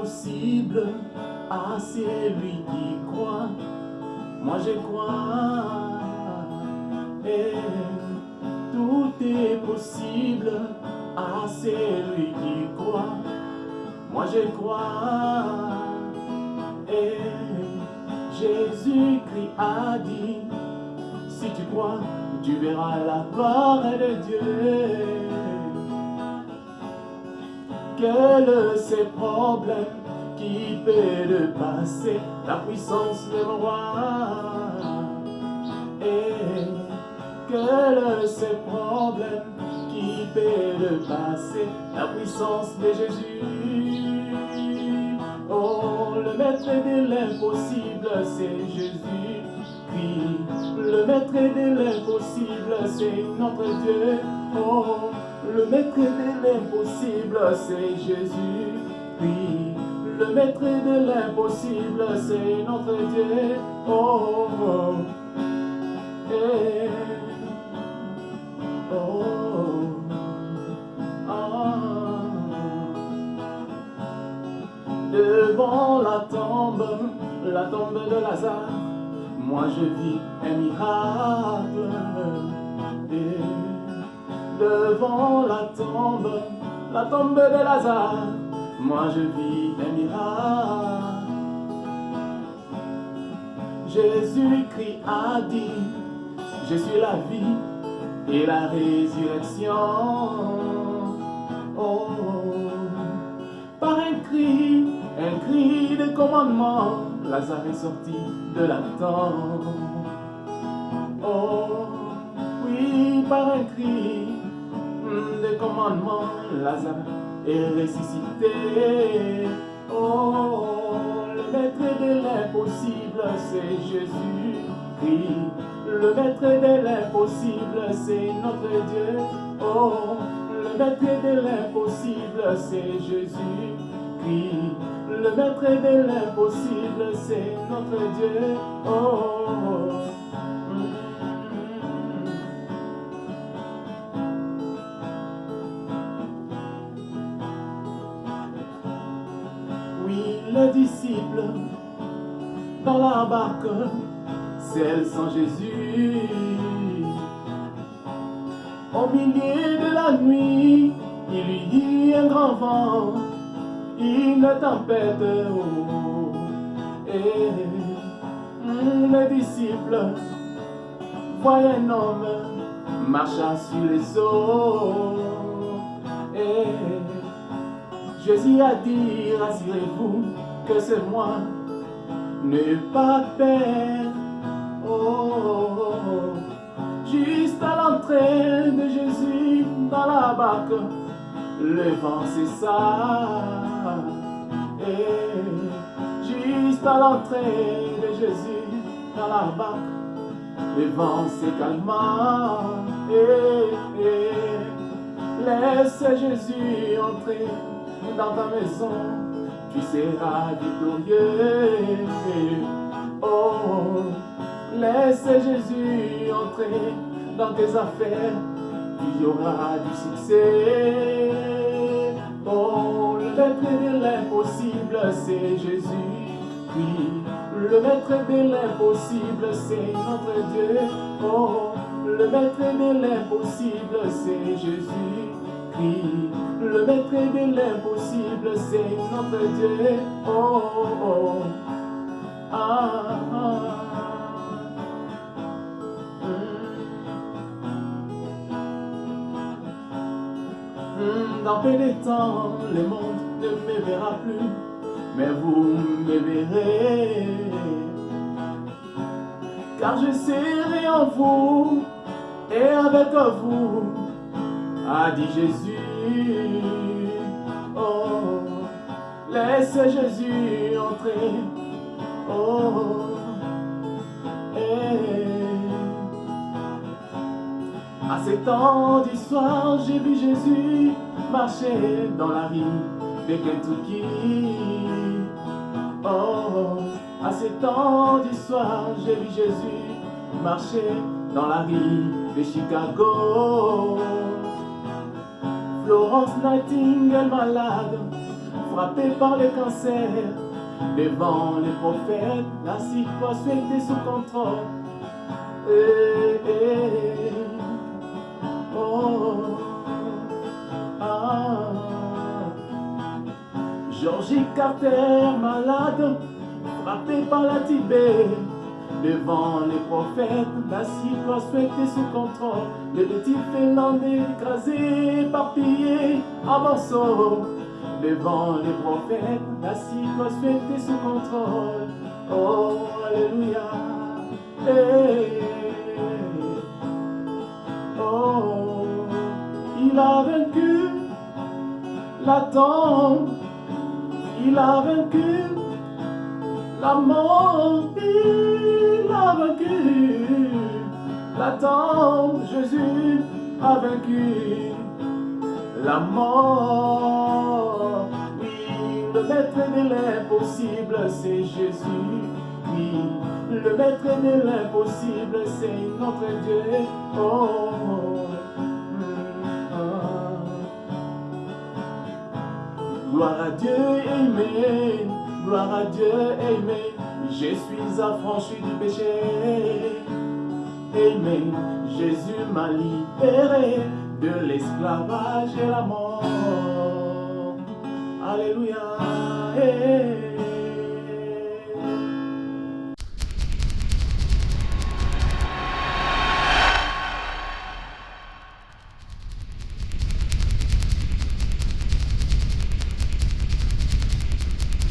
possible à celui qui croit. Moi je crois. Et tout est possible à celui qui croit. Moi je crois. Et Jésus-Christ a dit, si tu crois, tu verras la gloire de Dieu. Quels ces problèmes qui peut le passer, la puissance de roi. Et quels ces problèmes qui peut le passer, la puissance de Jésus. Oh, le maître de l'impossible, c'est Jésus. Puis, le maître de l'impossible, c'est notre Dieu. Oh, le maître de l'impossible, c'est Jésus. Puis, le maître de l'impossible, c'est notre Dieu. Oh, oh. Eh. Oh, ah. Devant la tombe, la tombe de Lazare, moi je vis un miracle. La tombe, la tombe de Lazare, moi je vis un miracle. Jésus-Christ a dit, je suis la vie et la résurrection. Oh, par un cri, un cri de commandement, Lazare est sorti de la tombe. Oh, oui, par un cri de commandement, Lazare est ressuscité. Oh, le maître de l'impossible, c'est Jésus. Oui, le maître de l'impossible, c'est notre Dieu. Oh, le maître de l'impossible, c'est Jésus. Oui, le maître de l'impossible, c'est notre Dieu. Oh, les disciples dans la barque, celle sans Jésus. Au milieu de la nuit, il lui dit un grand vent, une tempête. Oh, et les disciples voient un homme marchant sur les eaux. Jésus a dit, rassurez-vous que c'est moi, ne pas peur. Oh. Juste à l'entrée de Jésus dans la barque, le vent cessa. Et juste à l'entrée de Jésus dans la barque, le vent se calma. Et, et laisse Jésus entrer dans ta maison, tu seras victorieux. Oh, laisse Jésus entrer dans tes affaires, il y aura du succès. Oh, le maître de l'impossible, c'est Jésus. Oui, le maître de l'impossible, c'est notre Dieu. Oh, le maître de l'impossible, c'est Jésus. Le maître de l'impossible, c'est notre Dieu. Oh, oh, oh. Ah, ah. Hmm, Dans peu de temps, le monde ne me verra plus, mais vous me verrez. Car je serai en vous et avec vous, a dit Jésus. Oh, laisse Jésus entrer. Oh, eh. À ces temps du j'ai vu Jésus marcher dans la rue de Kentucky. Oh, à ces temps du j'ai vu Jésus marcher dans la rue de Chicago. Florence Nightingale malade, frappé par le cancer. Devant les prophètes, la situation était sous contrôle. Eh, eh, oh, ah. Georgie Carter, malade, frappé par la Tibet. Devant les prophètes, la situation était sous contrôle. Le petit Finlandais écrasé, éparpillé, à morceaux. Devant les prophètes, la situation était sous contrôle. Oh, Alléluia. Hey. Oh, il a vaincu la tombe. Il a vaincu la mort. Il a vaincu la tombe. Jésus a vaincu la mort. Oui, le maître de l'impossible, c'est Jésus. Oui, le maître de l'impossible, c'est notre Dieu. Oh, ah. Gloire à Dieu, Amen. Gloire à Dieu, Amen. Je suis affranchi du péché. Amen. Jésus m'a libéré de l'esclavage et la mort. Alléluia. Hey.